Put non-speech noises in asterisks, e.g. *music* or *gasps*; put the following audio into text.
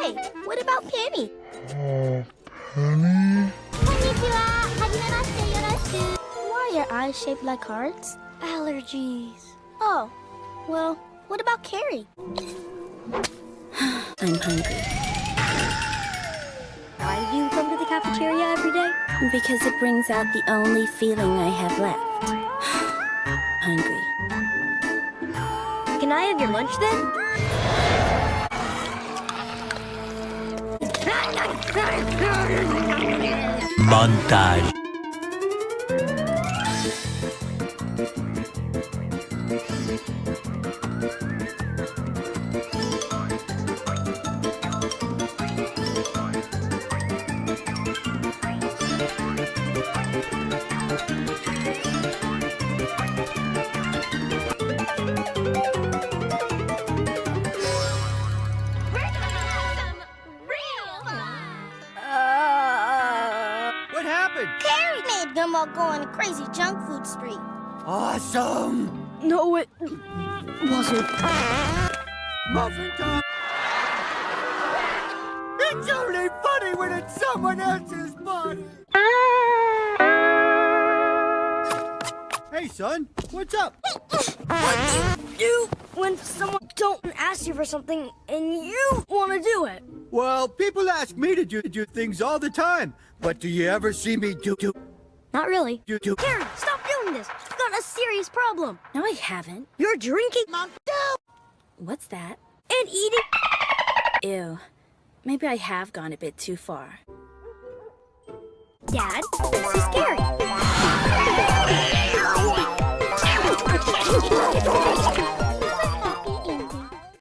hey, what about Penny? Oh, Penny? Konnichiwa! Hajimemashite! Why are your eyes shaped like hearts? Allergies. Oh, well, what about Carrie? *sighs* I'm hungry. Why do you come to the cafeteria every day? Because it brings out the only feeling I have left. *gasps* hungry. Can I have your lunch then? Montage. Happened? Carrie made them all go on a crazy junk food spree. Awesome! No, it wasn't. Muffin time! It's only funny when it's someone else's body! Hey, son, what's up? What do you do when someone don't ask you for something and you want to do it? Well, people ask me to do, do things all the time, but do you ever see me do do Not really. do do? Karen, stop doing this. You've got a serious problem. No, I haven't. You're drinking Mom, What's that? and eating. Ew. Maybe I have gone a bit too far. Dad, this is Carrie.